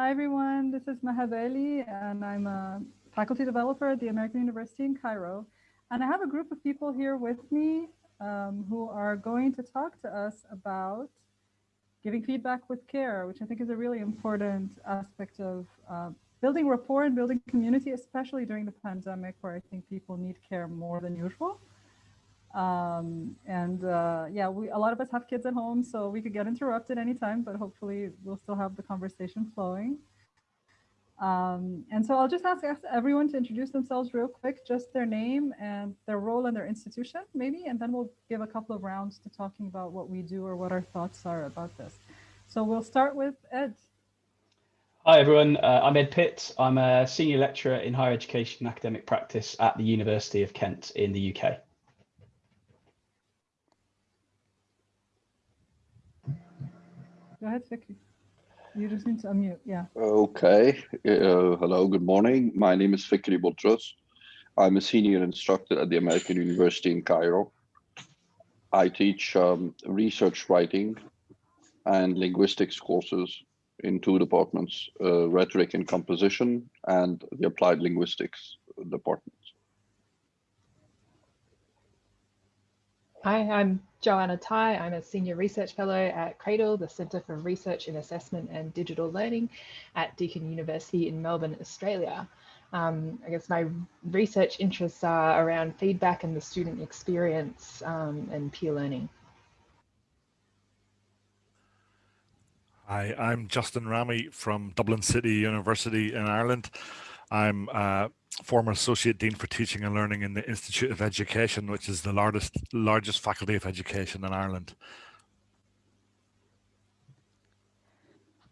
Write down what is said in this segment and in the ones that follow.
Hi, everyone. This is Maha Bali, and I'm a faculty developer at the American University in Cairo. And I have a group of people here with me um, who are going to talk to us about giving feedback with care, which I think is a really important aspect of uh, building rapport and building community, especially during the pandemic, where I think people need care more than usual. Um, and uh, yeah, we a lot of us have kids at home, so we could get interrupted anytime, but hopefully we'll still have the conversation flowing. Um, and so I'll just ask, everyone to introduce themselves real quick, just their name and their role in their institution, maybe, and then we'll give a couple of rounds to talking about what we do or what our thoughts are about this. So we'll start with Ed. Hi everyone, uh, I'm Ed Pitt. I'm a senior lecturer in higher education and academic practice at the University of Kent in the UK. Go ahead, Vicky. You just need to unmute, yeah. Okay. Uh, hello, good morning. My name is Fikri Boutros. I'm a senior instructor at the American University in Cairo. I teach um, research writing and linguistics courses in two departments, uh, rhetoric and composition and the applied linguistics department. Hi, I'm Joanna Tai. I'm a Senior Research Fellow at Cradle, the Centre for Research in Assessment and Digital Learning at Deakin University in Melbourne, Australia. Um, I guess my research interests are around feedback and the student experience um, and peer learning. Hi, I'm Justin Rami from Dublin City University in Ireland. I'm a former Associate Dean for Teaching and Learning in the Institute of Education, which is the largest, largest faculty of education in Ireland.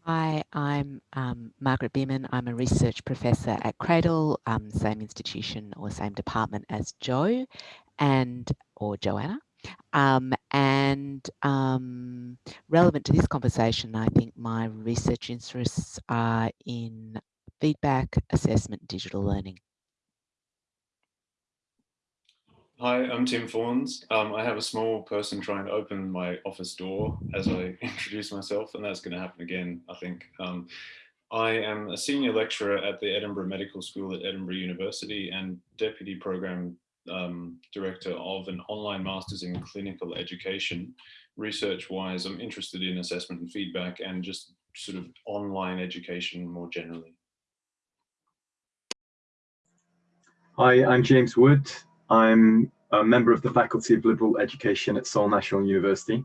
Hi, I'm um, Margaret Bearman. I'm a research professor at Cradle, um, same institution or same department as Joe and or Joanna. Um, and um, relevant to this conversation, I think my research interests are in feedback, assessment, digital learning. Hi, I'm Tim Fawns. Um, I have a small person trying to open my office door as I introduce myself, and that's going to happen again, I think. Um, I am a senior lecturer at the Edinburgh Medical School at Edinburgh University and deputy program um, director of an online master's in clinical education. Research-wise, I'm interested in assessment and feedback and just sort of online education more generally. Hi, I'm James Wood. I'm a member of the Faculty of Liberal Education at Seoul National University.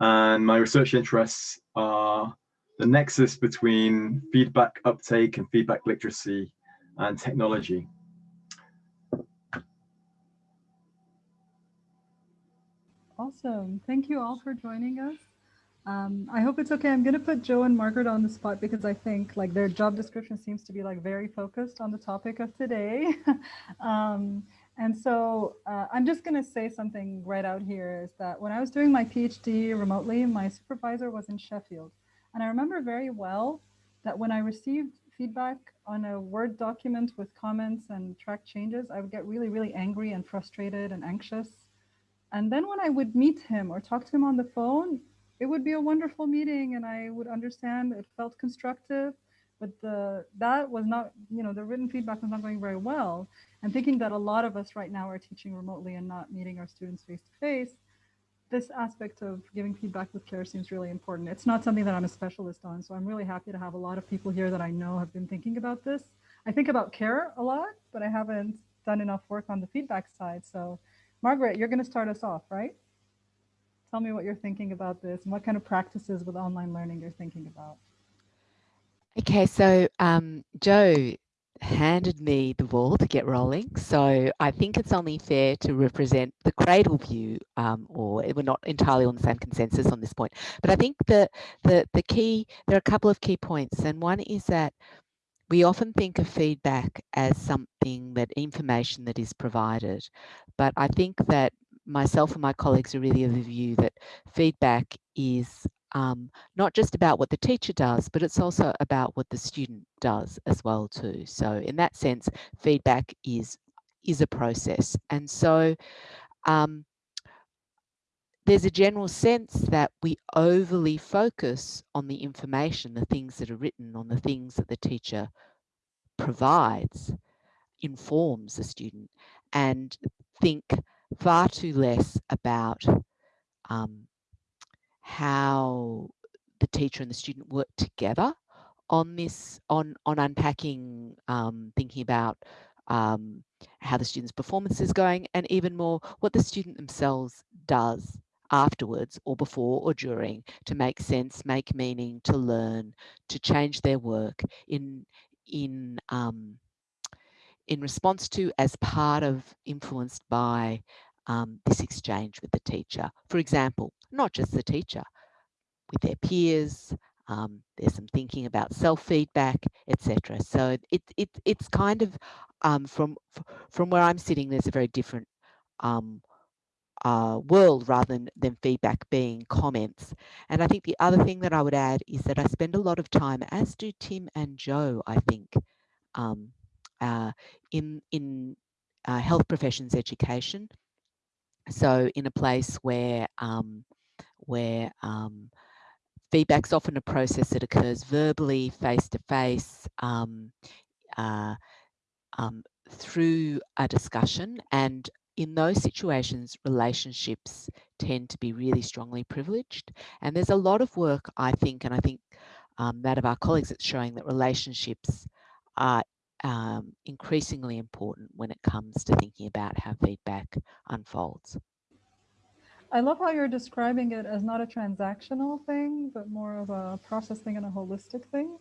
And my research interests are the nexus between feedback uptake and feedback literacy and technology. Awesome. Thank you all for joining us. Um, I hope it's okay. I'm going to put Joe and Margaret on the spot because I think like their job description seems to be like very focused on the topic of today. um, and so uh, I'm just going to say something right out here is that when I was doing my PhD remotely, my supervisor was in Sheffield. And I remember very well that when I received feedback on a Word document with comments and track changes, I would get really, really angry and frustrated and anxious. And then when I would meet him or talk to him on the phone, it would be a wonderful meeting and I would understand it felt constructive, but the that was not, you know, the written feedback was not going very well. And thinking that a lot of us right now are teaching remotely and not meeting our students face to face, this aspect of giving feedback with care seems really important. It's not something that I'm a specialist on, so I'm really happy to have a lot of people here that I know have been thinking about this. I think about care a lot, but I haven't done enough work on the feedback side. So Margaret, you're going to start us off, right? Tell me what you're thinking about this and what kind of practices with online learning you're thinking about. Okay, so um, Joe handed me the ball to get rolling. So I think it's only fair to represent the cradle view, um, or we're not entirely on the same consensus on this point. But I think the, the, the key, there are a couple of key points. And one is that we often think of feedback as something that information that is provided. But I think that myself and my colleagues are really of the view that feedback is um, not just about what the teacher does, but it's also about what the student does as well too. So in that sense, feedback is is a process. And so um, there's a general sense that we overly focus on the information, the things that are written, on the things that the teacher provides, informs the student, and think far too less about um, how the teacher and the student work together on this, on, on unpacking, um, thinking about um, how the student's performance is going, and even more what the student themselves does afterwards or before or during to make sense, make meaning, to learn, to change their work in, in, um, in response to as part of influenced by um, this exchange with the teacher. For example, not just the teacher, with their peers, um, there's some thinking about self-feedback, etc. So it, it, it's kind of um, from from where I'm sitting, there's a very different um, uh, world rather than, than feedback being comments. And I think the other thing that I would add is that I spend a lot of time, as do Tim and Joe, I think, um, uh, in in uh, health professions education. So in a place where um, where um, feedback's often a process that occurs verbally, face to face, um, uh, um, through a discussion. And in those situations, relationships tend to be really strongly privileged. And there's a lot of work, I think, and I think um, that of our colleagues, it's showing that relationships are um, increasingly important when it comes to thinking about how feedback unfolds. I love how you're describing it as not a transactional thing, but more of a process thing and a holistic thing.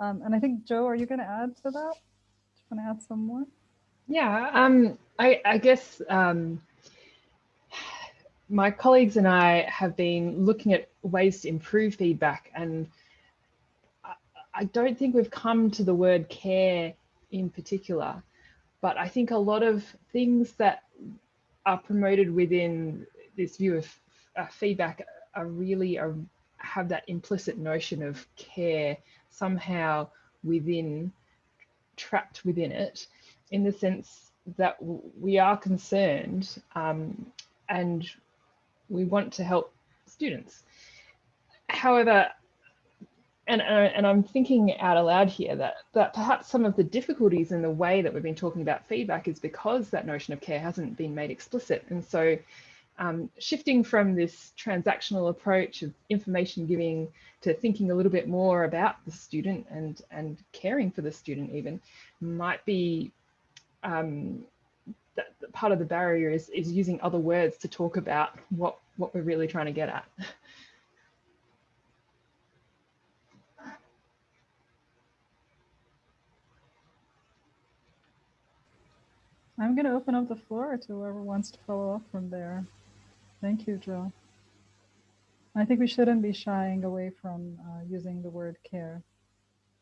Um, and I think, Joe, are you going to add to that? Do you want to add some more? Yeah, um, I, I guess um, my colleagues and I have been looking at ways to improve feedback and I, I don't think we've come to the word care in particular, but I think a lot of things that are promoted within this view of uh, feedback are really have that implicit notion of care somehow within, trapped within it, in the sense that we are concerned um, and we want to help students. However, and, and I'm thinking out aloud here that, that perhaps some of the difficulties in the way that we've been talking about feedback is because that notion of care hasn't been made explicit. And so um, shifting from this transactional approach of information giving to thinking a little bit more about the student and, and caring for the student even might be um, that part of the barrier is, is using other words to talk about what, what we're really trying to get at. I'm going to open up the floor to whoever wants to follow up from there. Thank you, Joe. I think we shouldn't be shying away from uh, using the word care.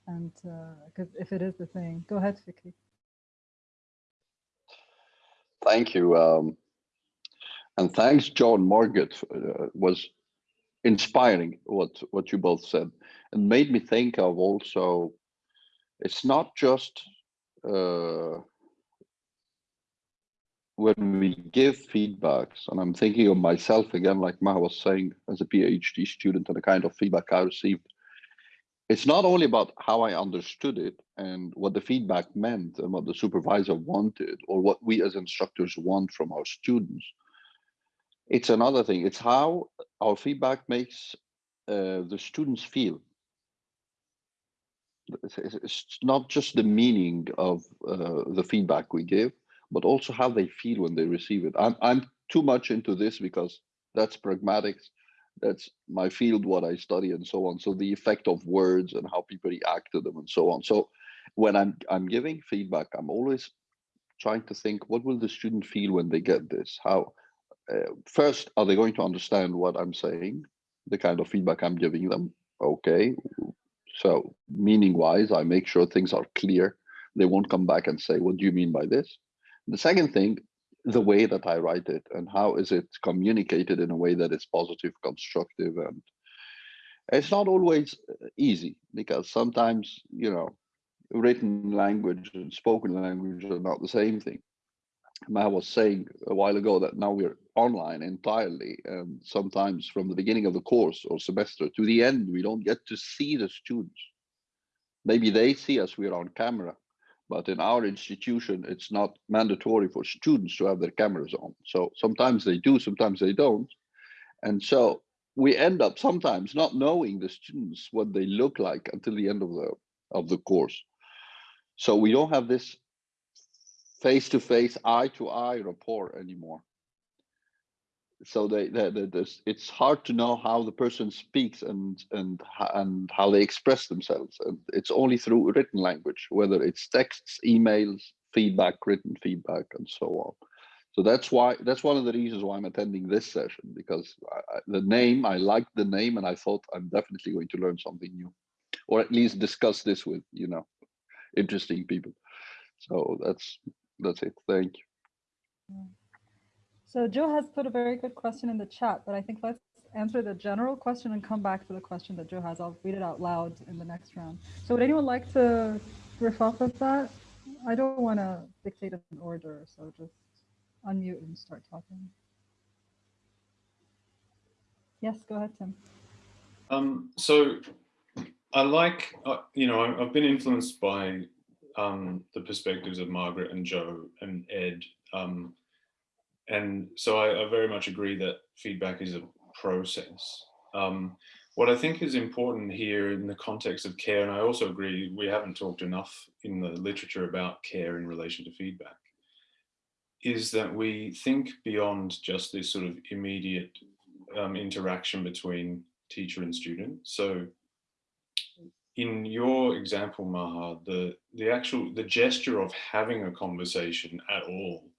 And uh, if it is the thing, go ahead, Vicky. Thank you. Um, and thanks, John Margaret. Uh, was inspiring what, what you both said. and made me think of also, it's not just uh, when we give feedbacks, and I'm thinking of myself again, like Maha was saying, as a PhD student and the kind of feedback I received, it's not only about how I understood it and what the feedback meant and what the supervisor wanted or what we as instructors want from our students. It's another thing. It's how our feedback makes uh, the students feel. It's not just the meaning of uh, the feedback we give, but also how they feel when they receive it. I'm, I'm too much into this because that's pragmatics. That's my field, what I study and so on. So the effect of words and how people react to them and so on. So when I'm, I'm giving feedback, I'm always trying to think, what will the student feel when they get this? How, uh, first, are they going to understand what I'm saying? The kind of feedback I'm giving them? Okay. So meaning wise, I make sure things are clear. They won't come back and say, what do you mean by this? The second thing, the way that I write it and how is it communicated in a way that is positive, constructive, and it's not always uh, easy because sometimes, you know, written language and spoken language are not the same thing. Matt was saying a while ago that now we're online entirely, and sometimes from the beginning of the course or semester to the end, we don't get to see the students. Maybe they see us, we're on camera, but in our institution, it's not mandatory for students to have their cameras on. So sometimes they do, sometimes they don't. And so we end up sometimes not knowing the students what they look like until the end of the of the course. So we don't have this face-to-face, eye-to-eye rapport anymore. So they, they, they it's hard to know how the person speaks and and and how they express themselves. And it's only through written language, whether it's texts, emails, feedback, written feedback, and so on. So that's why that's one of the reasons why I'm attending this session because I, the name I liked the name and I thought I'm definitely going to learn something new, or at least discuss this with you know interesting people. So that's that's it. Thank you. Mm. So Joe has put a very good question in the chat, but I think let's answer the general question and come back to the question that Joe has. I'll read it out loud in the next round. So would anyone like to riff off of that? I don't want to dictate an order, so just unmute and start talking. Yes, go ahead, Tim. Um, so I like, uh, you know, I've been influenced by um, the perspectives of Margaret and Joe and Ed. Um, and so I, I, very much agree that feedback is a process. Um, what I think is important here in the context of care, and I also agree we haven't talked enough in the literature about care in relation to feedback, is that we think beyond just this sort of immediate um, interaction between teacher and student. So in your example, Maha, the, the actual, the gesture of having a conversation at all,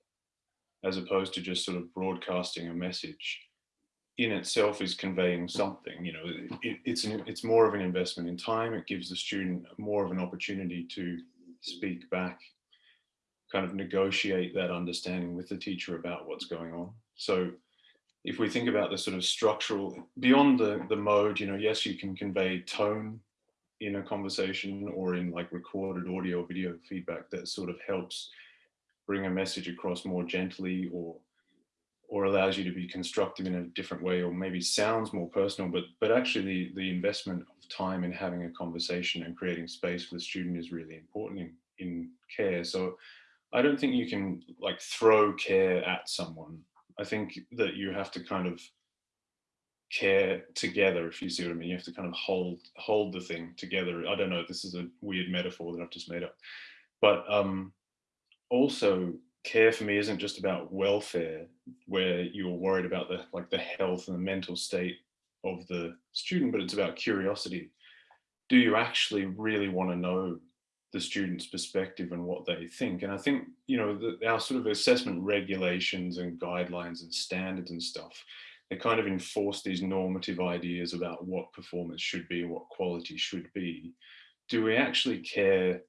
as opposed to just sort of broadcasting a message in itself is conveying something, you know, it, it's, an, it's more of an investment in time. It gives the student more of an opportunity to speak back, kind of negotiate that understanding with the teacher about what's going on. So if we think about the sort of structural, beyond the, the mode, you know, yes, you can convey tone in a conversation or in like recorded audio video feedback that sort of helps bring a message across more gently or or allows you to be constructive in a different way or maybe sounds more personal but but actually the the investment of time in having a conversation and creating space for the student is really important in in care so i don't think you can like throw care at someone i think that you have to kind of care together, if you see what I mean. You have to kind of hold hold the thing together. I don't know, this is a weird metaphor that I've just made up. But um, also care for me isn't just about welfare, where you're worried about the like the health and the mental state of the student, but it's about curiosity. Do you actually really want to know the student's perspective and what they think? And I think, you know, the, our sort of assessment regulations and guidelines and standards and stuff they kind of enforce these normative ideas about what performance should be, what quality should be. Do we actually care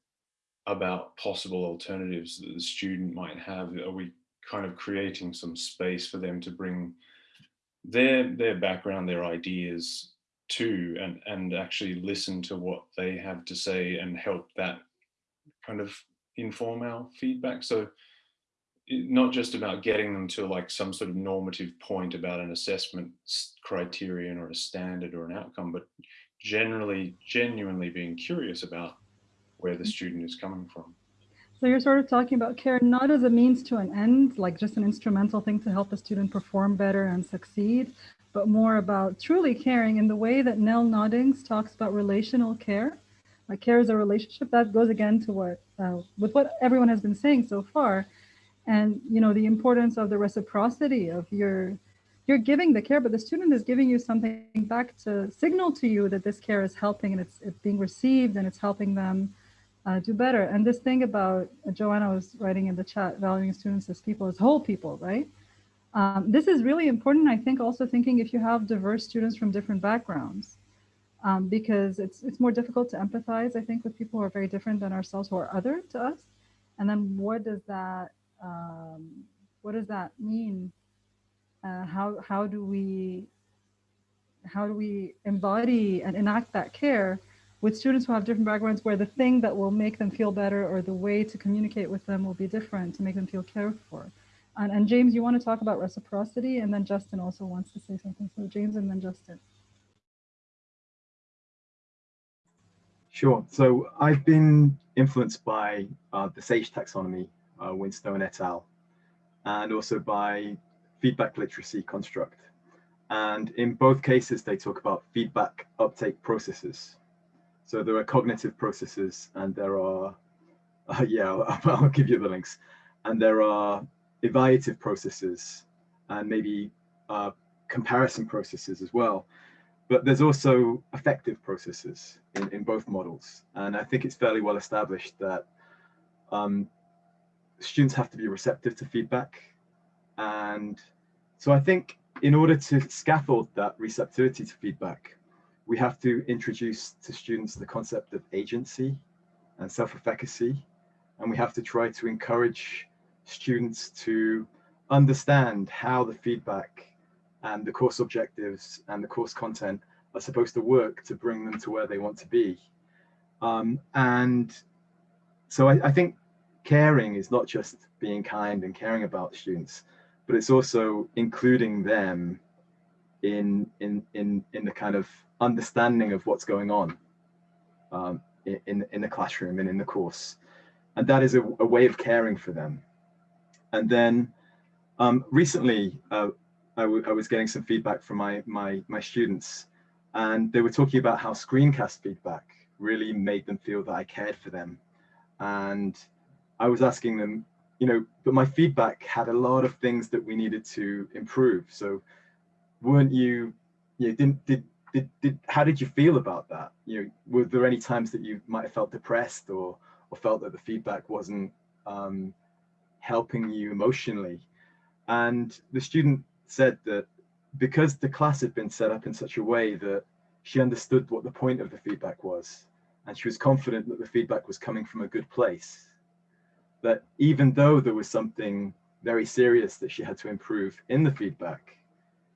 about possible alternatives that the student might have? Are we kind of creating some space for them to bring their their background, their ideas to and, and actually listen to what they have to say and help that kind of inform our feedback? So not just about getting them to like some sort of normative point about an assessment criterion or a standard or an outcome, but generally, genuinely being curious about where the student is coming from. So you're sort of talking about care not as a means to an end, like just an instrumental thing to help the student perform better and succeed, but more about truly caring in the way that Nell Noddings talks about relational care. Like care is a relationship that goes again to what, uh, with what everyone has been saying so far, and you know the importance of the reciprocity of your you're giving the care but the student is giving you something back to signal to you that this care is helping and it's, it's being received and it's helping them uh, do better. And this thing about uh, joanna was writing in the chat valuing students as people as whole people right? Um, this is really important i think also thinking if you have diverse students from different backgrounds um, because it's it's more difficult to empathize i think with people who are very different than ourselves who are other to us. And then what does that um, what does that mean? Uh, how how do we how do we embody and enact that care with students who have different backgrounds where the thing that will make them feel better or the way to communicate with them will be different to make them feel cared for. And, and James, you want to talk about reciprocity, and then Justin also wants to say something. So James and then Justin. Sure. So I've been influenced by uh, the SAGE taxonomy, uh, Winstone et al., and also by feedback literacy construct. And in both cases, they talk about feedback uptake processes. So there are cognitive processes and there are, uh, yeah, I'll, I'll give you the links. And there are evaluative processes and maybe uh, comparison processes as well. But there's also affective processes in, in both models. And I think it's fairly well established that um, students have to be receptive to feedback. And so I think in order to scaffold that receptivity to feedback, we have to introduce to students the concept of agency and self-efficacy. And we have to try to encourage students to understand how the feedback and the course objectives and the course content are supposed to work to bring them to where they want to be. Um, and so I, I, think caring is not just being kind and caring about students, but it's also including them in in in in the kind of understanding of what's going on um, in in the classroom and in the course, and that is a, a way of caring for them. And then um, recently, uh, I, was getting some feedback from my my my students, and they were talking about how screencast feedback really made them feel that I cared for them, and I was asking them, you know, but my feedback had a lot of things that we needed to improve. So, weren't you, you know, didn't did did, did how did you feel about that? You know, were there any times that you might have felt depressed or or felt that the feedback wasn't um, helping you emotionally? And the student said that because the class had been set up in such a way that she understood what the point of the feedback was, and she was confident that the feedback was coming from a good place, that even though there was something very serious that she had to improve in the feedback,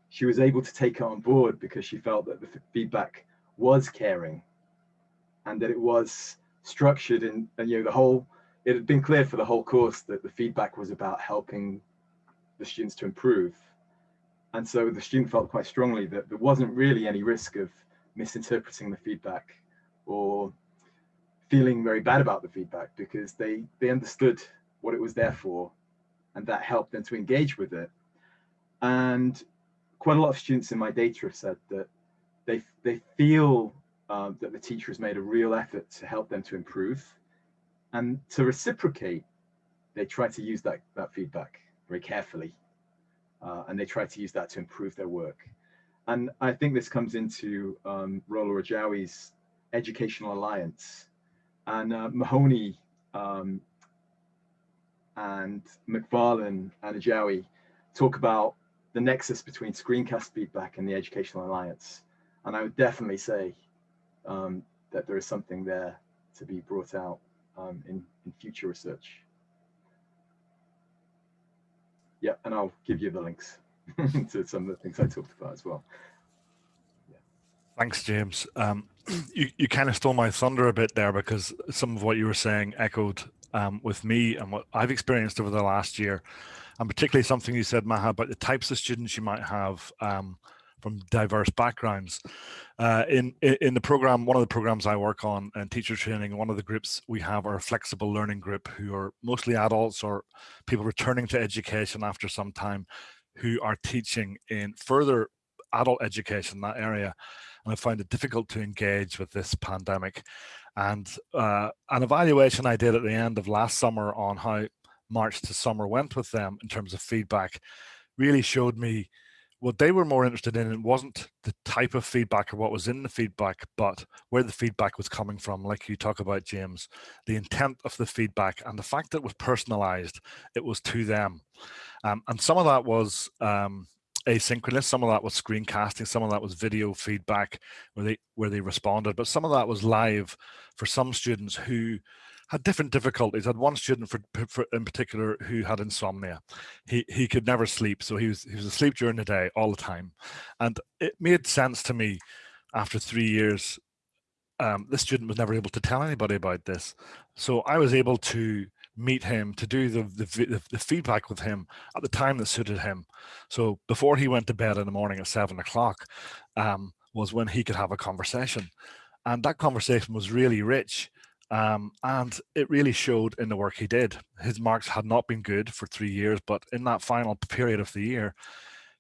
she was able to take it on board because she felt that the feedback was caring and that it was structured and you know the whole it had been clear for the whole course that the feedback was about helping the students to improve. And so the student felt quite strongly that there wasn't really any risk of misinterpreting the feedback or feeling very bad about the feedback because they, they understood what it was there for and that helped them to engage with it. And quite a lot of students in my data have said that they, they feel um, that the teacher has made a real effort to help them to improve and to reciprocate, they try to use that, that feedback very carefully. Uh, and they try to use that to improve their work. And I think this comes into um, Rola Ajjawi's Educational Alliance. And uh, Mahoney um, and McFarlane and Ajjawi talk about the nexus between screencast feedback and the Educational Alliance. And I would definitely say um, that there is something there to be brought out um, in, in future research. Yeah, and I'll give you the links to some of the things I talked about as well. Yeah. Thanks, James. Um, you, you kind of stole my thunder a bit there because some of what you were saying echoed um, with me and what I've experienced over the last year, and particularly something you said, Maha, about the types of students you might have um, from diverse backgrounds. Uh, in, in the program, one of the programs I work on and teacher training, one of the groups we have are a flexible learning group who are mostly adults or people returning to education after some time who are teaching in further adult education, that area. And I find it difficult to engage with this pandemic. And uh, an evaluation I did at the end of last summer on how March to summer went with them in terms of feedback really showed me what they were more interested in it wasn't the type of feedback or what was in the feedback, but where the feedback was coming from, like you talk about, James, the intent of the feedback and the fact that it was personalized, it was to them. Um, and some of that was um, asynchronous, some of that was screencasting, some of that was video feedback where they where they responded, but some of that was live for some students who had different difficulties. I had one student for, for, in particular who had insomnia. He he could never sleep, so he was he was asleep during the day all the time, and it made sense to me after three years. Um, this student was never able to tell anybody about this, so I was able to meet him, to do the, the, the feedback with him at the time that suited him. So before he went to bed in the morning at seven o'clock um, was when he could have a conversation. And that conversation was really rich. Um, and it really showed in the work he did. His marks had not been good for three years, but in that final period of the year,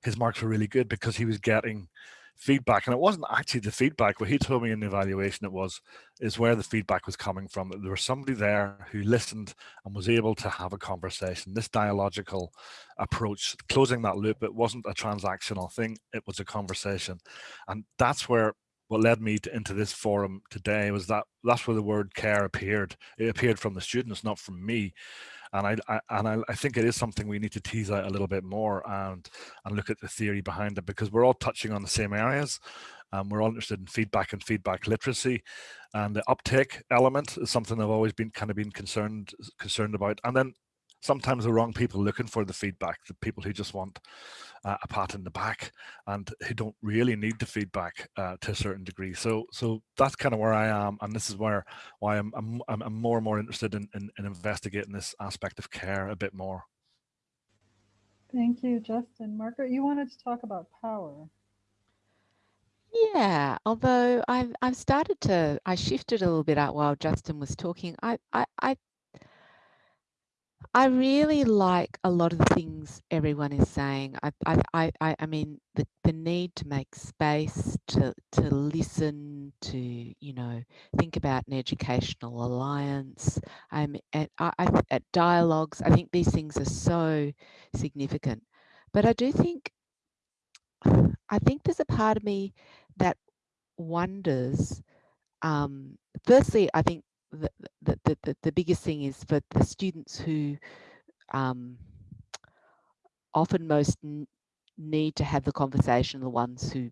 his marks were really good because he was getting feedback. And it wasn't actually the feedback. What he told me in the evaluation it was is where the feedback was coming from. There was somebody there who listened and was able to have a conversation. This dialogical approach closing that loop it wasn't a transactional thing. It was a conversation. And that's where what led me to, into this forum today was that that's where the word care appeared it appeared from the students not from me and I, I and I, I, think it is something we need to tease out a little bit more and and look at the theory behind it because we're all touching on the same areas. Um, we're all interested in feedback and feedback literacy, and the uptake element is something I've always been kind of been concerned concerned about. And then sometimes the wrong people looking for the feedback, the people who just want uh, a pat in the back and who don't really need the feedback uh, to a certain degree. So so that's kind of where I am. And this is where why I'm, I'm, I'm more and more interested in, in, in investigating this aspect of care a bit more. Thank you, Justin. Margaret, you wanted to talk about power. Yeah, although I've I've started to I shifted a little bit out while Justin was talking. I I, I I really like a lot of the things everyone is saying. I, I, I, I mean, the, the need to make space, to, to listen, to, you know, think about an educational alliance, um, at, I, at dialogues. I think these things are so significant. But I do think, I think there's a part of me that wonders, um, firstly, I think the, the, the, the biggest thing is for the students who um, often most need to have the conversation, the ones who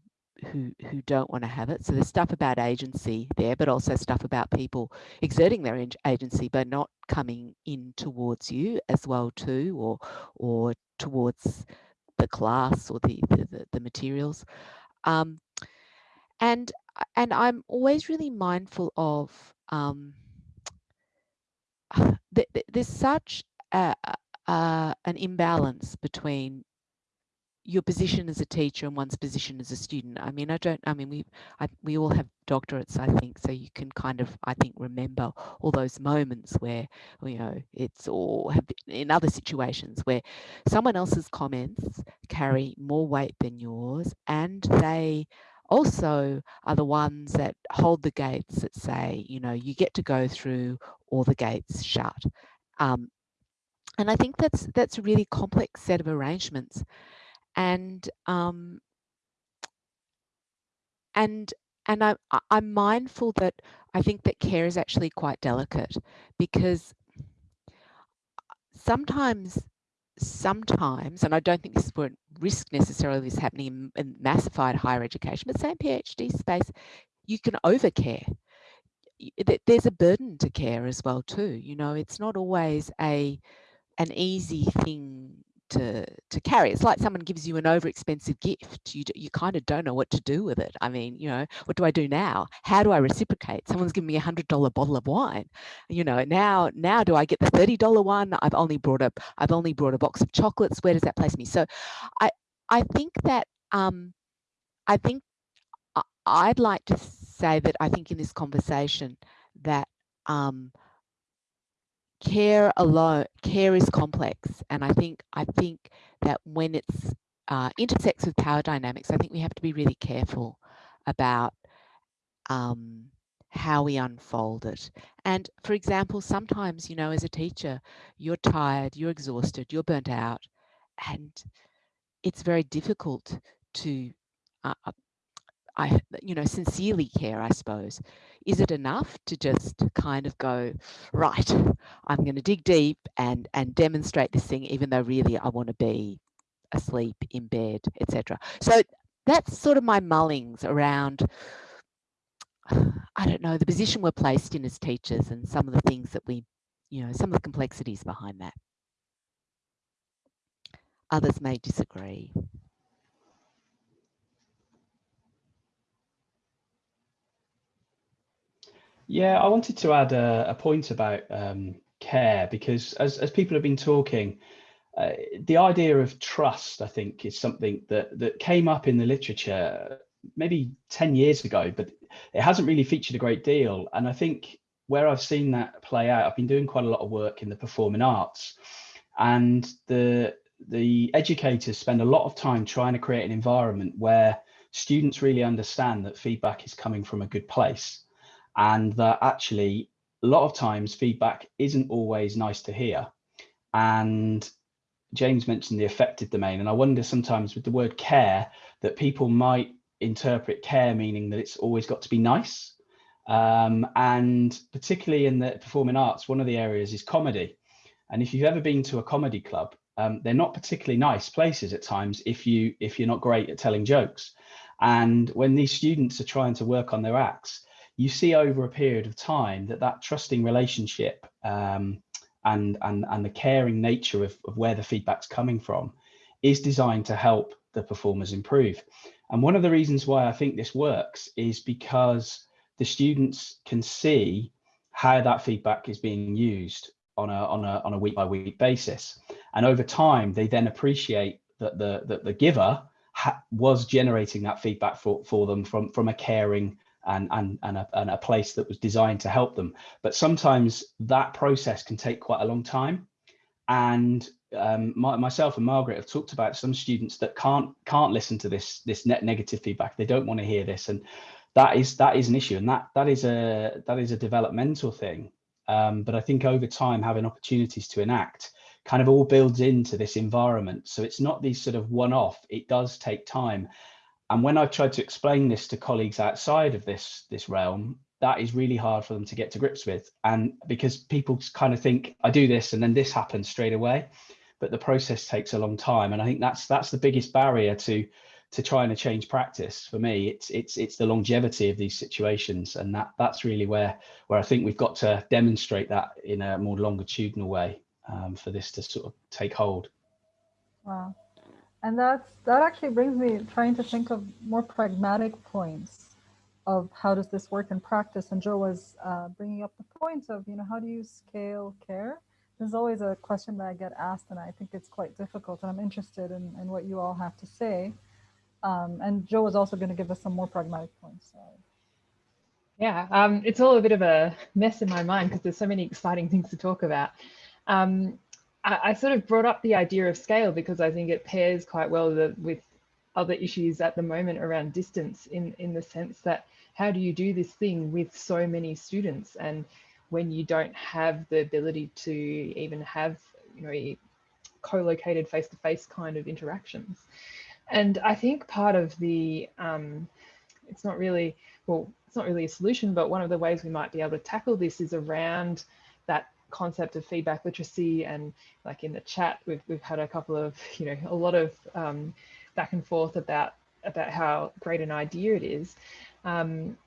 who who don't want to have it. So there's stuff about agency there, but also stuff about people exerting their agency but not coming in towards you as well too, or or towards the class or the the, the materials. Um, and and I'm always really mindful of um, there's such a, a, an imbalance between your position as a teacher and one's position as a student. I mean, I don't, I mean, we, I, we all have doctorates, I think, so you can kind of, I think, remember all those moments where, you know, it's or in other situations where someone else's comments carry more weight than yours and they also are the ones that hold the gates that say, you know, you get to go through or the gates shut. Um, and I think that's that's a really complex set of arrangements. And um, and and I, I'm mindful that I think that care is actually quite delicate because sometimes sometimes, and I don't think this is where risk necessarily is happening in, in massified higher education, but same PhD space, you can overcare. There's a burden to care as well too. You know, it's not always a an easy thing to to carry. It's like someone gives you an over expensive gift. You you kind of don't know what to do with it. I mean, you know, what do I do now? How do I reciprocate? Someone's giving me a hundred dollar bottle of wine. You know, now now do I get the thirty dollar one? I've only brought up I've only brought a box of chocolates. Where does that place me? So, I I think that um, I think I'd like to say that I think in this conversation that um, care alone care is complex and i think i think that when it's uh, intersects with power dynamics i think we have to be really careful about um, how we unfold it. And for example sometimes you know as a teacher you're tired you're exhausted you're burnt out and it's very difficult to uh, I, you know, sincerely care, I suppose. Is it enough to just kind of go, right, I'm going to dig deep and, and demonstrate this thing, even though really I want to be asleep in bed, etc. So that's sort of my mullings around, I don't know, the position we're placed in as teachers and some of the things that we, you know, some of the complexities behind that. Others may disagree. Yeah, I wanted to add a, a point about um, care because as, as people have been talking, uh, the idea of trust, I think, is something that, that came up in the literature maybe 10 years ago, but it hasn't really featured a great deal. And I think where I've seen that play out, I've been doing quite a lot of work in the performing arts and the the educators spend a lot of time trying to create an environment where students really understand that feedback is coming from a good place and that actually a lot of times feedback isn't always nice to hear. And James mentioned the affected domain and I wonder sometimes with the word care that people might interpret care meaning that it's always got to be nice. Um, and particularly in the performing arts one of the areas is comedy. And if you've ever been to a comedy club um, they're not particularly nice places at times if you if you're not great at telling jokes. And when these students are trying to work on their acts you see over a period of time that that trusting relationship um, and and and the caring nature of, of where the feedback's coming from is designed to help the performers improve. And one of the reasons why i think this works is because the students can see how that feedback is being used on a on a on a week by week basis. And over time they then appreciate that the that the giver was generating that feedback for for them from from a caring and and and a, and a place that was designed to help them. But sometimes that process can take quite a long time. And um, my, myself and Margaret have talked about some students that can't can't listen to this this net negative feedback. They don't want to hear this. And that is that is an issue. And that that is a that is a developmental thing. Um, but I think over time having opportunities to enact kind of all builds into this environment. So it's not these sort of one-off, it does take time. And when I've tried to explain this to colleagues outside of this, this realm, that is really hard for them to get to grips with. And because people kind of think, I do this and then this happens straight away, but the process takes a long time. And I think that's that's the biggest barrier to to trying to change practice for me. It's it's it's the longevity of these situations. And that that's really where where i think we've got to demonstrate that in a more longitudinal way um, for this to sort of take hold. Wow and that's that actually brings me trying to think of more pragmatic points of how does this work in practice and joe was uh, bringing up the point of you know how do you scale care this is always a question that i get asked and i think it's quite difficult and i'm interested in, in what you all have to say um, and Joe is also going to give us some more pragmatic points. So. Yeah, um, it's all a bit of a mess in my mind because there's so many exciting things to talk about. Um, I, sort of brought up the idea of scale because I think it pairs quite well with, with other issues at the moment around distance in, in the sense that how do you do this thing with so many students? And when you don't have the ability to even have you know co-located face-to-face kind of interactions. And I think part of the, um, it's not really, well, it's not really a solution, but one of the ways we might be able to tackle this is around that concept of feedback literacy and like in the chat we've, we've had a couple of you know a lot of um, back and forth about about how great an idea it is um,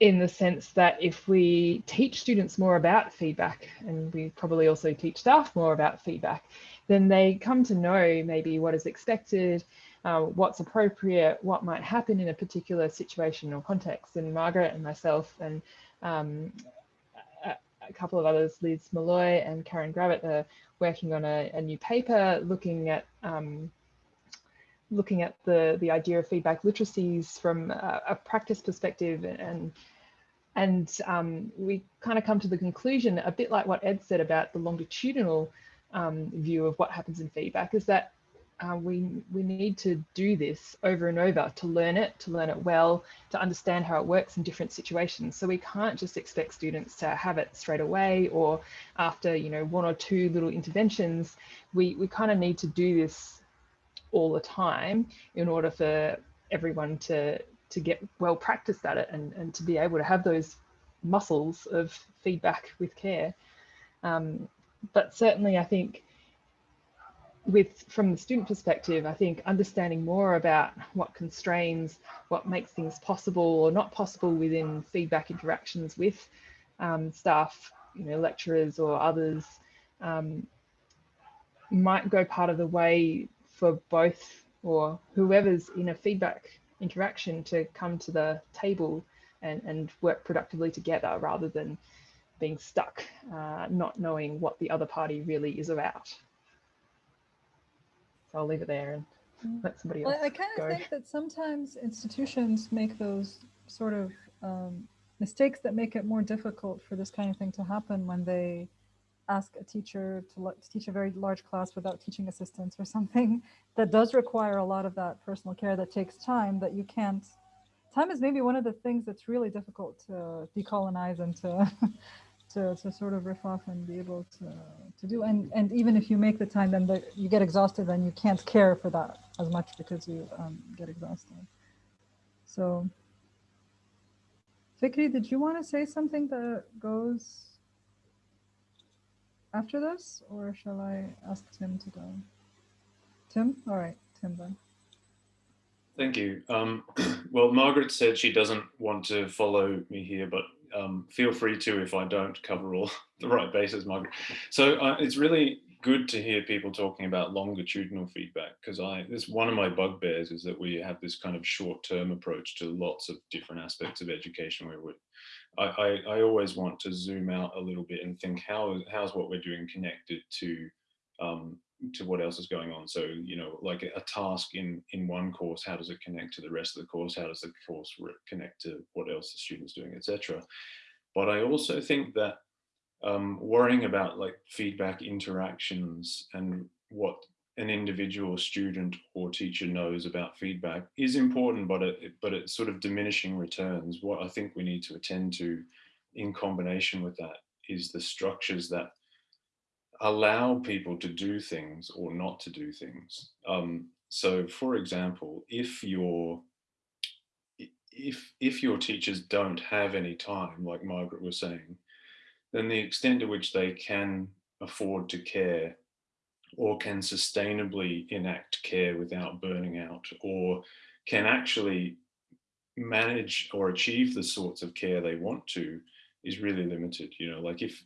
in the sense that if we teach students more about feedback and we probably also teach staff more about feedback then they come to know maybe what is expected, uh, what's appropriate, what might happen in a particular situation or context. And Margaret and myself and um, a, couple of others, Liz Molloy and Karen Gravett, are working on a, a new paper looking at um, looking at the the idea of feedback literacies from a, a practice perspective and and um, we kind of come to the conclusion a bit like what Ed said about the longitudinal um, view of what happens in feedback is that uh, we we need to do this over and over to learn it, to learn it well, to understand how it works in different situations. So we can't just expect students to have it straight away or after you know one or two little interventions. We we kind of need to do this all the time in order for everyone to to get well practiced at it and, and to be able to have those muscles of feedback with care. Um, but certainly I think with from the student perspective, I think understanding more about what constrains, what makes things possible or not possible within feedback interactions with um, staff, you know, lecturers or others, um, might go part of the way for both or whoever's in a feedback interaction to come to the table and, and work productively together rather than being stuck, uh, not knowing what the other party really is about. So I'll leave it there and Mm. let somebody else Well, I kind of think that sometimes institutions make those sort of um, mistakes that make it more difficult for this kind of thing to happen when they ask a teacher to, le- to teach a very large class without teaching assistants or something that does require a lot of that personal care that takes time that you can't. Time is maybe one of the things that's really difficult to decolonize and to to, to sort of riff off and be able to, to do. And, and even if you make the time, then the, you get exhausted, then you can't care for that as much because you um, get exhausted. So, Fikri, did you want to say something that goes after this, or shall I ask Tim to go? Tim? All right, Tim then. Thank you. Um, well, Margaret said she doesn't want to follow me here, but um, feel free to if I don't cover all the right bases, Margaret. So uh, it's really good to hear people talking about longitudinal feedback because I this one of my bugbears is that we have this kind of short-term approach to lots of different aspects of education where we I, I, I always want to zoom out a little bit and think how how's what we're doing connected to um, to what else is going on. So, you know, like a, task in, in one course, how does it connect to the rest of the course? How does the course connect to what else the student's doing, etc. But I also think that um, worrying about like feedback interactions and what an individual student or teacher knows about feedback is important, but it, but it's sort of diminishing returns. What I think we need to attend to in combination with that is the structures that allow people to do things or not to do things. Um, so for example, if your if if your teachers don't have any time, like Margaret was saying, then the extent to which they can afford to care or can sustainably enact care without burning out or can actually manage or achieve the sorts of care they want to is really limited. You know, like if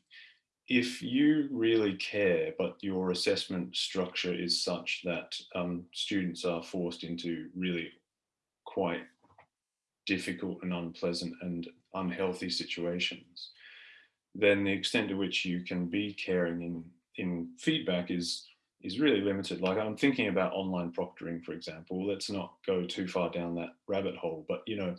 if you really care, but your assessment structure is such that um, students are forced into really quite difficult and unpleasant and unhealthy situations, then the extent to which you can be caring in, in feedback is is really limited. Like I'm thinking about online proctoring, for example. Let's not go too far down that rabbit hole, but you know,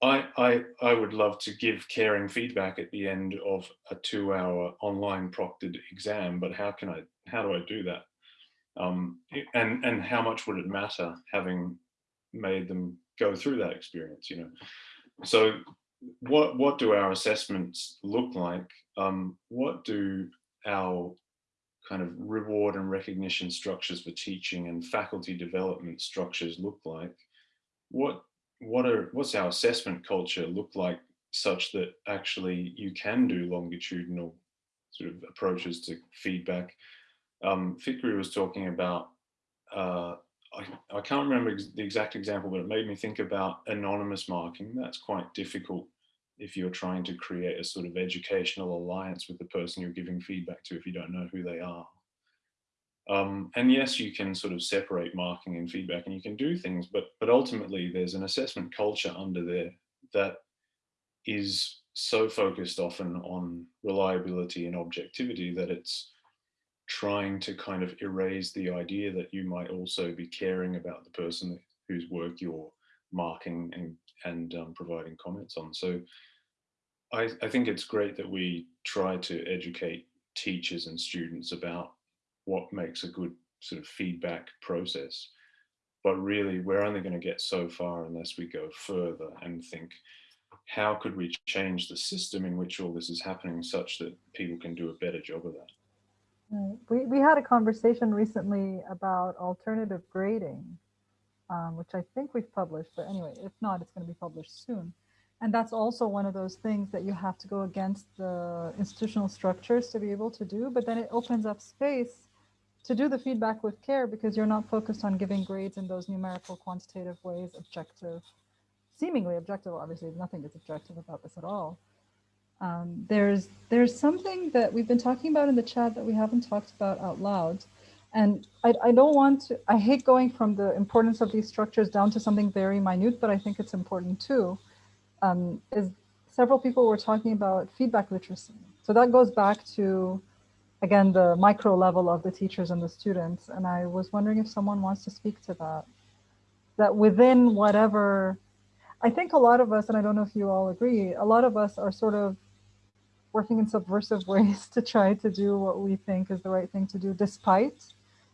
I, I, I would love to give caring feedback at the end of a two hour online proctored exam, but how can I, how do I do that? Um, and, and how much would it matter having made them go through that experience, you know? So what, what do our assessments look like? Um, what do our kind of reward and recognition structures for teaching and faculty development structures look like? What what are what's our assessment culture look like such that actually you can do longitudinal sort of approaches to feedback. Um, Fikri was talking about, uh, I, I can't remember the exact example, but it made me think about anonymous marking. That's quite difficult if you're trying to create a sort of educational alliance with the person you're giving feedback to if you don't know who they are. Um, and yes, you can sort of separate marking and feedback and you can do things, but, but ultimately there's an assessment culture under there that is so focused often on reliability and objectivity that it's trying to kind of erase the idea that you might also be caring about the person whose work you're marking and, and um, providing comments on. So I, I think it's great that we try to educate teachers and students about what makes a good sort of feedback process. But really, we're only going to get so far unless we go further and think, how could we change the system in which all this is happening such that people can do a better job of that? We, we had a conversation recently about alternative grading, um, which I think we've published, but anyway, if not, it's going to be published soon. And that's also one of those things that you have to go against the institutional structures to be able to do, but then it opens up space to do the feedback with care because you're not focused on giving grades in those numerical quantitative ways, objective, seemingly objective. Obviously, nothing is objective about this at all. Um, there's there's something that we've been talking about in the chat that we haven't talked about out loud. And I, I don't want to, I hate going from the importance of these structures down to something very minute, but I think it's important too. Um, is several people were talking about feedback literacy, So that goes back to, again, the micro level of the teachers and the students. And I was wondering if someone wants to speak to that. That within whatever, I think a lot of us, and I don't know if you all agree, a lot of us are sort of working in subversive ways to try to do what we think is the right thing to do, despite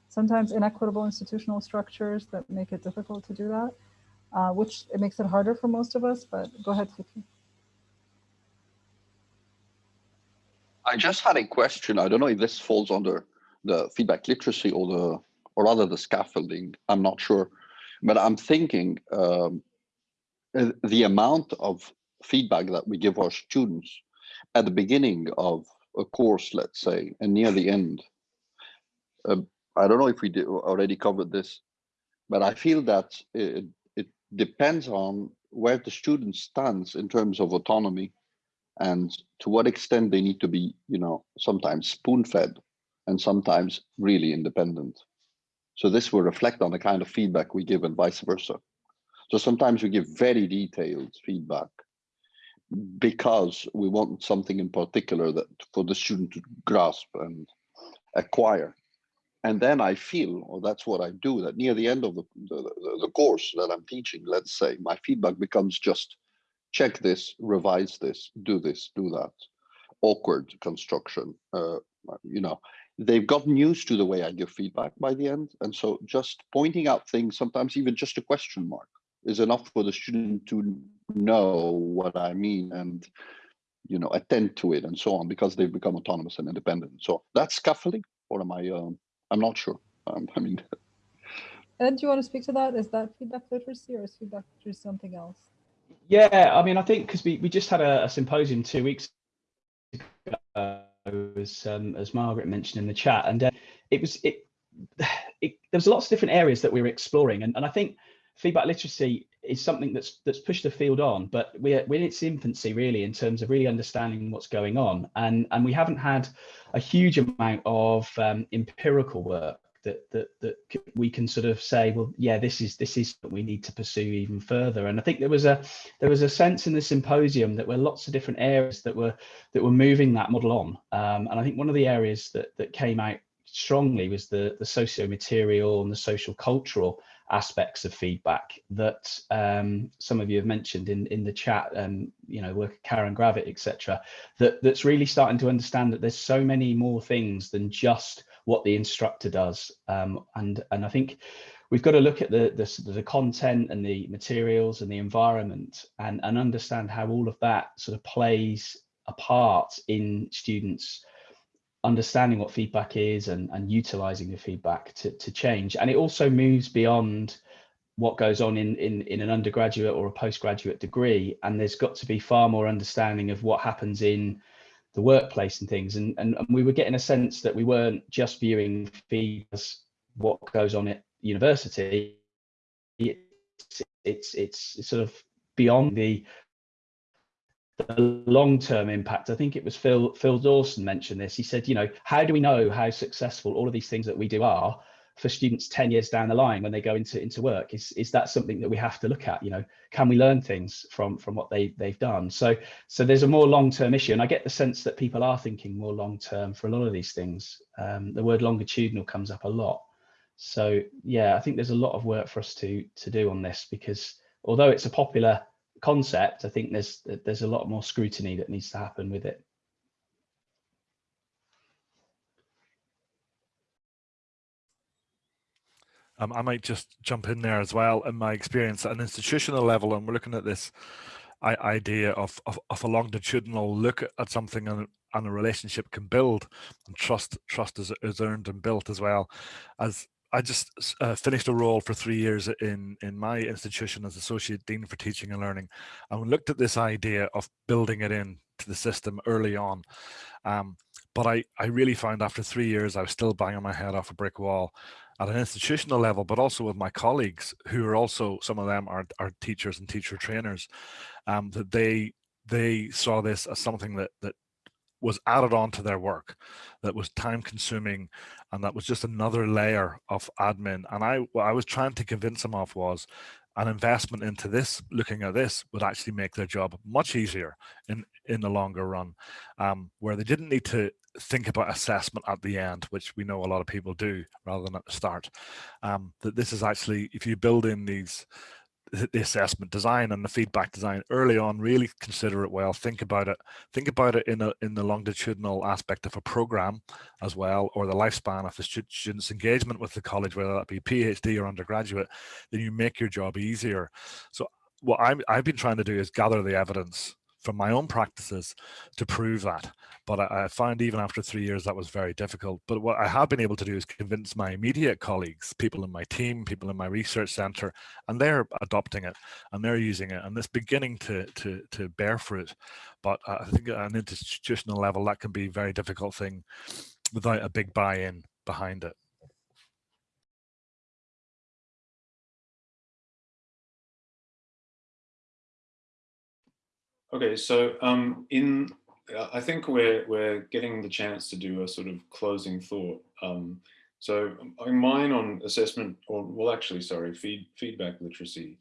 sometimes inequitable institutional structures that make it difficult to do that, uh, which it makes it harder for most of us, but go ahead, Fikri. I just had a question. I don't know if this falls under the feedback literacy or the, or rather the scaffolding. I'm not sure, but I'm thinking um, the amount of feedback that we give our students at the beginning of a course, let's say, and near the end. Uh, I don't know if we already covered this, but I feel that it, it depends on where the student stands in terms of autonomy and to what extent they need to be, you know, sometimes spoon-fed and sometimes really independent. So this will reflect on the kind of feedback we give and vice versa. So sometimes we give very detailed feedback because we want something in particular that for the student to grasp and acquire. And then I feel, or that's what I do, that near the end of the, the, the course that I'm teaching, let's say, my feedback becomes just check this, revise this, do this, do that. Awkward construction, uh, you know, they've gotten used to the way I give feedback by the end. And so just pointing out things, sometimes even just a question mark is enough for the student to know what I mean and you know attend to it and so on because they've become autonomous and independent. So that's scaffolding, or am I? Um, I'm not sure. Um, I mean. Ed, do you want to speak to that? Is that feedback literacy or is feedback literacy something else? Yeah, I mean, I think because we, we just had a, a symposium two weeks ago, as um, as Margaret mentioned in the chat, and uh, it was it, it there was lots of different areas that we were exploring, and and I think feedback literacy is something that's that's pushed the field on, but we're, we're in its infancy really in terms of really understanding what's going on, and and we haven't had a huge amount of um, empirical work that that that we can sort of say, well, yeah, this is this is what we need to pursue even further. And I think there was a there was a sense in the symposium that were lots of different areas that were that were moving that model on. Um, and I think one of the areas that that came out strongly was the the socio-material and the social cultural aspects of feedback that um, some of you have mentioned in in the chat um, you know work Karen Gravett etc that that's really starting to understand that there's so many more things than just what the instructor does um, and and I think we've got to look at the, the the content and the materials and the environment and and understand how all of that sort of plays a part in students understanding what feedback is and, and utilizing the feedback to, to change. And it also moves beyond what goes on in, in, in an undergraduate or a postgraduate degree. And there's got to be far more understanding of what happens in the workplace and things. And, and, and we were getting a sense that we weren't just viewing feed as what goes on at university. It's, it's, it's sort of beyond the the long-term impact i think it was phil phil dawson mentioned this he said you know how do we know how successful all of these things that we do are for students 10 years down the line when they go into into work? Is is that something that we have to look at? You know can we learn things from from what they they've done? So so there's a more long-term issue and i get the sense that people are thinking more long-term for a lot of these things. Um, the word longitudinal comes up a lot. So yeah i think there's a lot of work for us to to do on this because although it's a popular concept, I think there's there's a lot more scrutiny that needs to happen with it. Um, I might just jump in there as well. In my experience at an institutional level, and we're looking at this idea of, of, of a longitudinal look at something and, and a relationship can build and trust trust is, is earned and built as well as I just uh, finished a role for three years in, in my institution as Associate Dean for Teaching and Learning and we looked at this idea of building it in to the system early on. Um, but I, I really found after three years, I was still banging my head off a brick wall at an institutional level, but also with my colleagues who are also, some of them are, are teachers and teacher trainers, um, that they they saw this as something that that was added on to their work that was time consuming and that was just another layer of admin. And i what i was trying to convince them of was an investment into this, looking at this, would actually make their job much easier in, in the longer run, um, where they didn't need to think about assessment at the end, which we know a lot of people do rather than at the start. Um, that this is actually, if you build in these the assessment design and the feedback design early on really consider it well think about it think about it in a in the longitudinal aspect of a program as well or the lifespan of the student's engagement with the college whether that be phd or undergraduate then you make your job easier so what I'm, i've been trying to do is gather the evidence from my own practices to prove that. But I, I, found even after three years that was very difficult. But what I have been able to do is convince my immediate colleagues, people in my team, people in my research center, and they're adopting it and they're using it and it's beginning to, to, to bear fruit. But I think at an institutional level, that can be a very difficult thing without a big buy-in behind it. Okay, so um, in I think we're we're getting the chance to do a sort of closing thought. Um, so mine on assessment, or well, actually, sorry, feed, feedback literacy,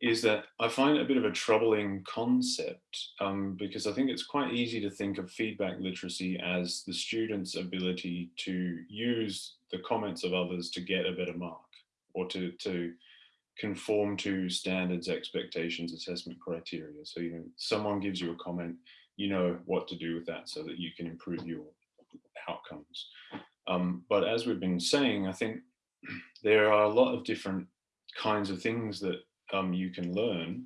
is that I find it a bit of a troubling concept um, because I think it's quite easy to think of feedback literacy as the student's ability to use the comments of others to get a better mark or to to conform to standards, expectations, assessment criteria. So, you know, someone gives you a comment, you know what to do with that so that you can improve your outcomes. Um, but as we've been saying, I think there are a lot of different kinds of things that um, you can learn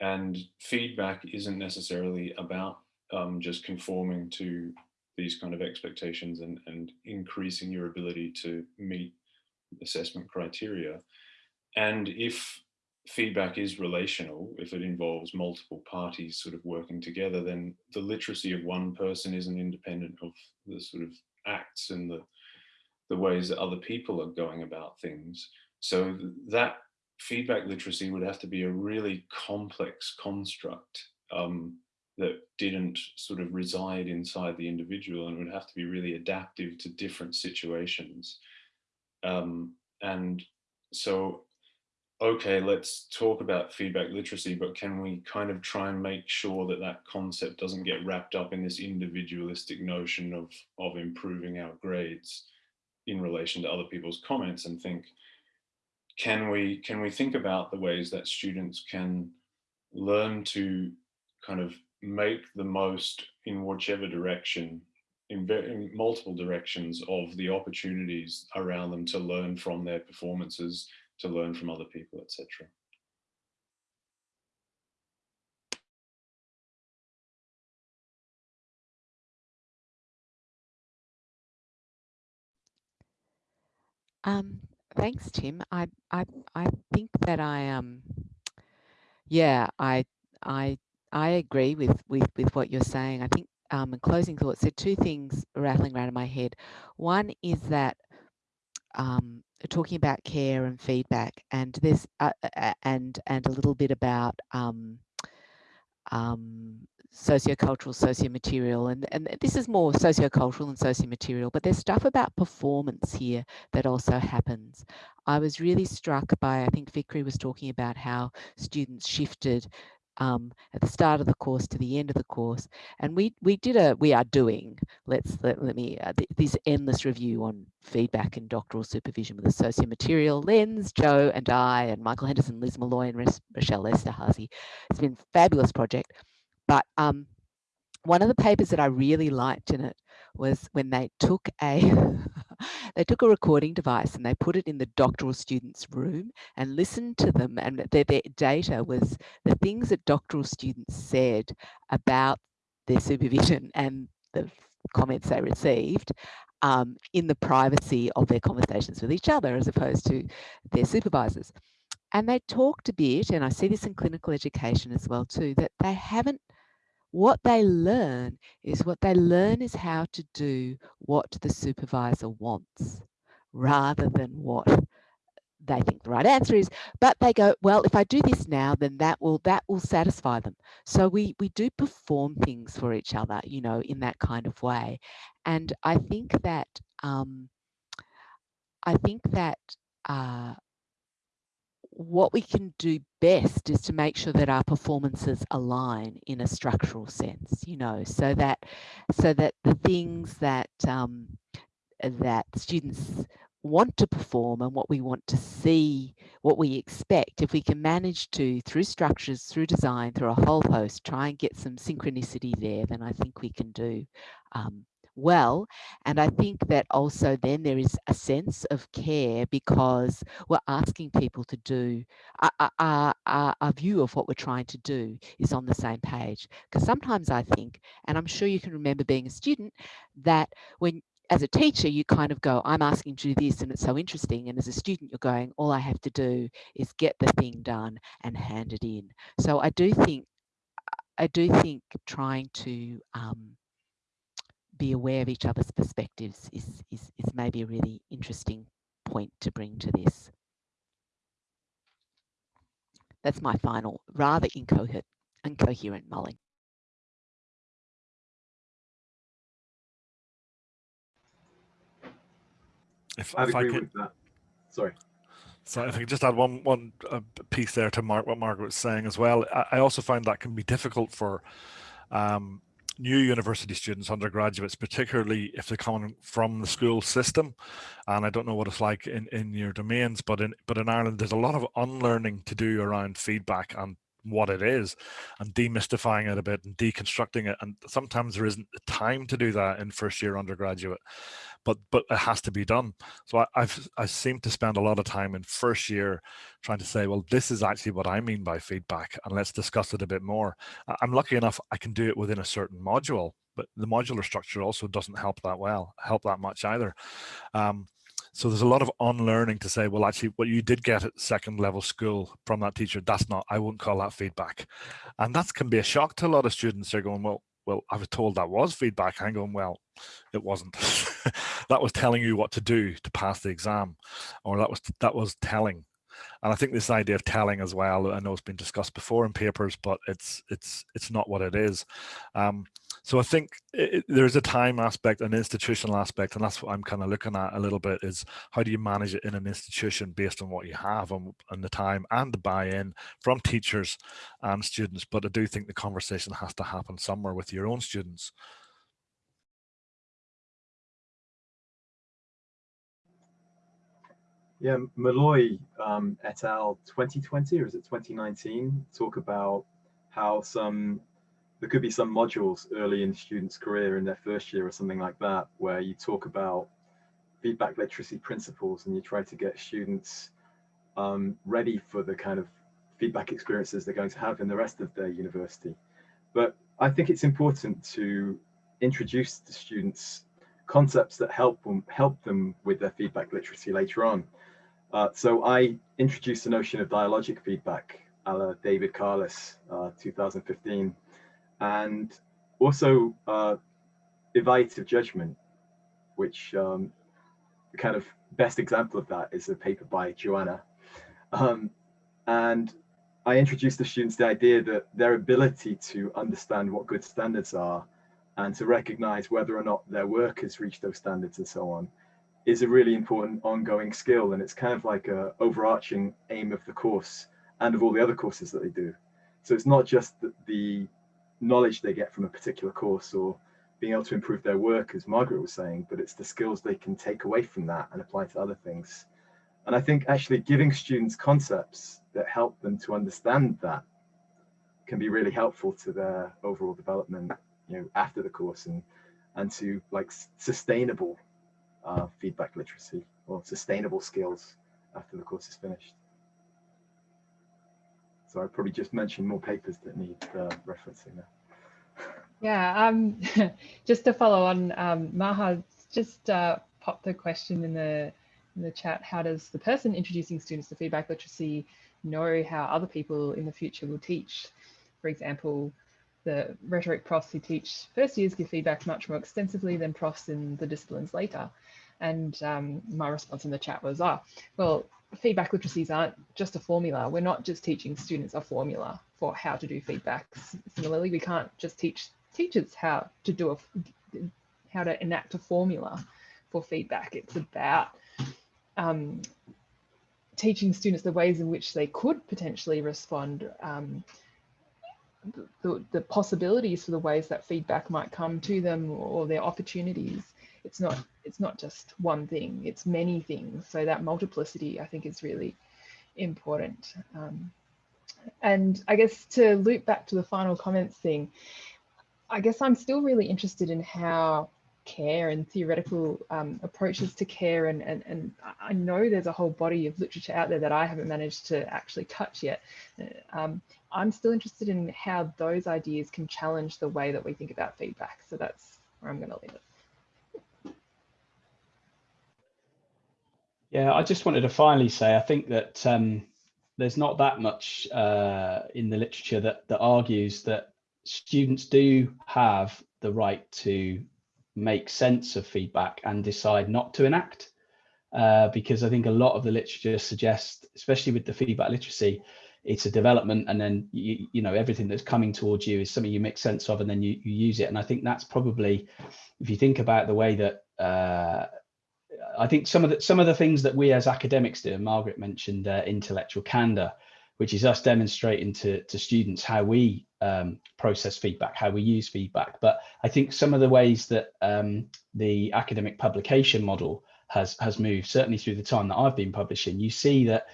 and feedback isn't necessarily about um, just conforming to these kind of expectations and, and increasing your ability to meet assessment criteria. And if feedback is relational, if it involves multiple parties sort of working together, then the literacy of one person isn't independent of the sort of acts and the, the ways that other people are going about things. So that feedback literacy would have to be a really complex construct um, that didn't sort of reside inside the individual and would have to be really adaptive to different situations. Um, and so okay, let's talk about feedback literacy, but can we kind of try and make sure that that concept doesn't get wrapped up in this individualistic notion of, of improving our grades in relation to other people's comments and think, can we, can we think about the ways that students can learn to kind of make the most in whichever direction in, in multiple directions of the opportunities around them to learn from their performances to learn from other people, etc. Um, thanks, Tim. I, I, I think that I, um, yeah, I, I, I agree with, with, with what you're saying. I think, um, in closing thoughts, there are two things rattling around in my head. One is that um, talking about care and feedback, and this uh, and and a little bit about um, um, sociocultural, sociomaterial, and and this is more sociocultural and sociomaterial, but there's stuff about performance here that also happens. I was really struck by, I think Fikri was talking about how students shifted um, at the start of the course to the end of the course. And we we did a we are doing let's let, let me uh, th this endless review on feedback and doctoral supervision with a socio-material lens. Joe and I and Michael Henderson, Liz Molloy, and Rachelle Esterhazy. It's been a fabulous project. But um, one of the papers that I really liked in it was when they took a they took a recording device and they put it in the doctoral students room and listened to them and their, their data was the things that doctoral students said about their supervision and the comments they received um, in the privacy of their conversations with each other as opposed to their supervisors. And they talked a bit, and I see this in clinical education as well too, that they haven't what they learn is what they learn is how to do what the supervisor wants rather than what they think the right answer is. But they go well if i do this now then that will that will satisfy them. So we we do perform things for each other you know in that kind of way. And i think that um i think that uh what we can do best is to make sure that our performances align in a structural sense, you know, so that so that the things that um, that students want to perform and what we want to see, what we expect, if we can manage to, through structures, through design, through a whole host, try and get some synchronicity there, then I think we can do um, well. And I think that also then there is a sense of care because we're asking people to do, our, our, our, view of what we're trying to do is on the same page. Because sometimes I think, and I'm sure you can remember being a student, that when as a teacher, you kind of go, I'm asking to do this and it's so interesting. And as a student, you're going, all I have to do is get the thing done and hand it in. So I do think, I do think trying to um, be aware of each other's perspectives is, is, is maybe a really interesting point to bring to this. That's my final, rather incoherent, incoherent mulling. If, I'd if I agree can, with that. Sorry. So if I could just add one one uh, piece there to Mark, what Margaret was saying as well. I, I also find that can be difficult for um, new university students, undergraduates, particularly if they're coming from the school system. And I don't know what it's like in, in your domains, but in but in Ireland, there's a lot of unlearning to do around feedback and what it is and demystifying it a bit and deconstructing it. And sometimes there isn't the time to do that in first year undergraduate but but it has to be done. So I, i've i seem to spend a lot of time in first year trying to say well this is actually what i mean by feedback and let's discuss it a bit more. I'm lucky enough i can do it within a certain module but the modular structure also doesn't help that well help that much either. Um, so there's a lot of unlearning to say, well, actually, what you did get at second level school from that teacher, that's not, I wouldn't call that feedback. And that can be a shock to a lot of students. They're going, well, well, I was told that was feedback. I'm going, well, it wasn't. that was telling you what to do to pass the exam, or that was that was telling. And I think this idea of telling as well, I know it's been discussed before in papers, but it's it's it's not what it is. Um, so I think it, there's a time aspect, an institutional aspect, and that's what I'm kind of looking at a little bit is how do you manage it in an institution based on what you have and, and the time and the buy-in from teachers and students. But I do think the conversation has to happen somewhere with your own students. Yeah, Molloy um, et al. 2020 or is it 2019 talk about how some there could be some modules early in students' career in their first year or something like that, where you talk about feedback literacy principles and you try to get students um, ready for the kind of feedback experiences they're going to have in the rest of their university. But I think it's important to introduce the students concepts that help them help them with their feedback literacy later on. Uh, so I introduced the notion of dialogic feedback, a la David Carless, uh, 2015 and also uh, evaluative judgment, which um, the kind of best example of that is a paper by Joanna. Um, and I introduced the students the idea that their ability to understand what good standards are and to recognize whether or not their work has reached those standards and so on is a really important ongoing skill. And it's kind of like a overarching aim of the course and of all the other courses that they do. So it's not just the, the knowledge they get from a particular course or being able to improve their work, as Margaret was saying, but it's the skills they can take away from that and apply to other things. And I think actually giving students concepts that help them to understand that can be really helpful to their overall development, you know, after the course and and to like sustainable uh, feedback literacy or sustainable skills after the course is finished. So I probably just mentioned more papers that need uh, referencing there. Yeah, um, just to follow on, um, Maha just uh, popped the question in the in the chat. How does the person introducing students to feedback literacy know how other people in the future will teach? For example, the rhetoric profs who teach first years give feedback much more extensively than profs in the disciplines later. And um, my response in the chat was, ah, well, feedback literacies aren't just a formula. We're not just teaching students a formula for how to do feedbacks. Similarly, we can't just teach teachers how to do a how to enact a formula for feedback. It's about um, teaching students the ways in which they could potentially respond, um, the, the possibilities for the ways that feedback might come to them or their opportunities. It's not it's not just one thing, it's many things. So that multiplicity I think is really important. Um, and I guess to loop back to the final comments thing, I guess I'm still really interested in how care and theoretical um, approaches to care and, and, and I know there's a whole body of literature out there that I haven't managed to actually touch yet. Um, I'm still interested in how those ideas can challenge the way that we think about feedback. So that's where I'm going to leave it. Yeah, I just wanted to finally say, I think that um, there's not that much uh, in the literature that, that argues that students do have the right to make sense of feedback and decide not to enact. Uh, because I think a lot of the literature suggests, especially with the feedback literacy, it's a development and then you, you know everything that's coming towards you is something you make sense of and then you, you use it and i think that's probably if you think about the way that uh, i think some of the some of the things that we as academics do margaret mentioned uh, intellectual candor which is us demonstrating to, to students how we um, process feedback, how we use feedback. But I think some of the ways that um, the academic publication model has has moved, certainly through the time that I've been publishing, you see that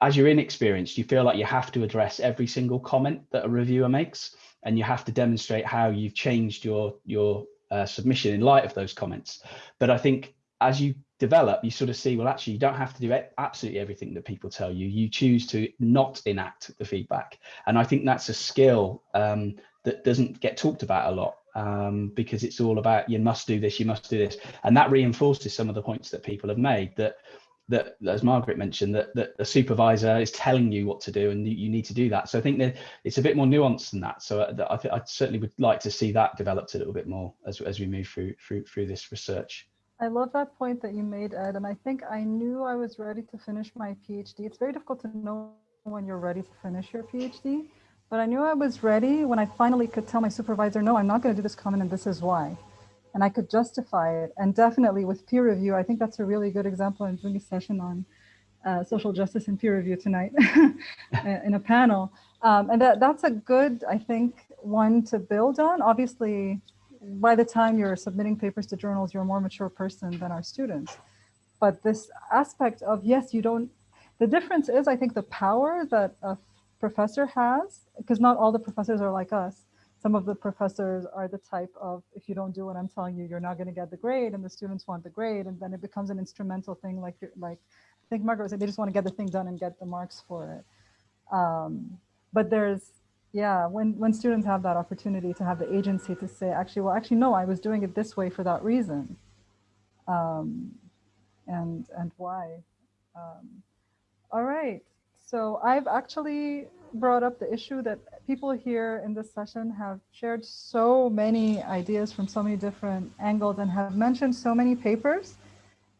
as you're inexperienced, you feel like you have to address every single comment that a reviewer makes, and you have to demonstrate how you've changed your your uh, submission in light of those comments. But I think as you develop, you sort of see, well, actually, you don't have to do absolutely everything that people tell you. You choose to not enact the feedback. And I think that's a skill um, that doesn't get talked about a lot um, because it's all about you must do this, you must do this. And that reinforces some of the points that people have made that that as Margaret mentioned, that, that the supervisor is telling you what to do and you need to do that. So I think that it's a bit more nuanced than that. So uh, I, I, certainly would like to see that developed a little bit more as, as we move through, through, through this research. I love that point that you made, Ed. And I think I knew I was ready to finish my PhD. It's very difficult to know when you're ready to finish your PhD, but I knew I was ready when I finally could tell my supervisor, no, I'm not going to do this comment and this is why. And I could justify it. And definitely with peer review, I think that's a really good example. I'm doing a session on uh, social justice and peer review tonight in a panel. Um, and that, that's a good, I think, one to build on. Obviously, by the time you're submitting papers to journals, you're a more mature person than our students. But this aspect of, yes, you don't, the difference is, I think, the power that a professor has, because not all the professors are like us. Some of the professors are the type of, if you don't do what I'm telling you, you're not going to get the grade, and the students want the grade, and then it becomes an instrumental thing, like you're, like I think Margaret said, they just want to get the thing done and get the marks for it. Um, but there's yeah when when students have that opportunity to have the agency to say actually well actually no i was doing it this way for that reason. Um, and and why? Um, all right. So i've actually brought up the issue that people here in this session have shared so many ideas from so many different angles and have mentioned so many papers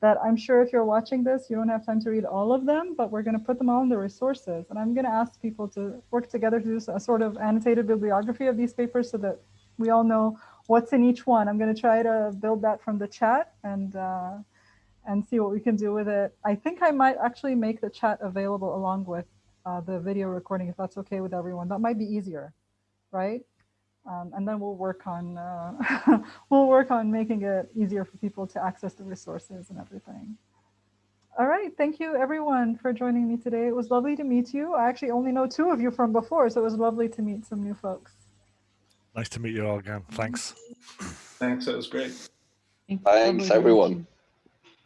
that I'm sure if you're watching this, you don't have time to read all of them, but we're going to put them all in the resources. And I'm going to ask people to work together to do a sort of annotated bibliography of these papers so that we all know what's in each one. I'm going to try to build that from the chat and uh, and see what we can do with it. I think I might actually make the chat available along with uh, the video recording, if that's okay with everyone. That might be easier, right? Um, and then we'll work on uh, we'll work on making it easier for people to access the resources and everything. All right, thank you everyone for joining me today. It was lovely to meet you. I actually only know two of you from before, so it was lovely to meet some new folks. Nice to meet you all again. Thanks. Thanks, that was great. Thanks everyone.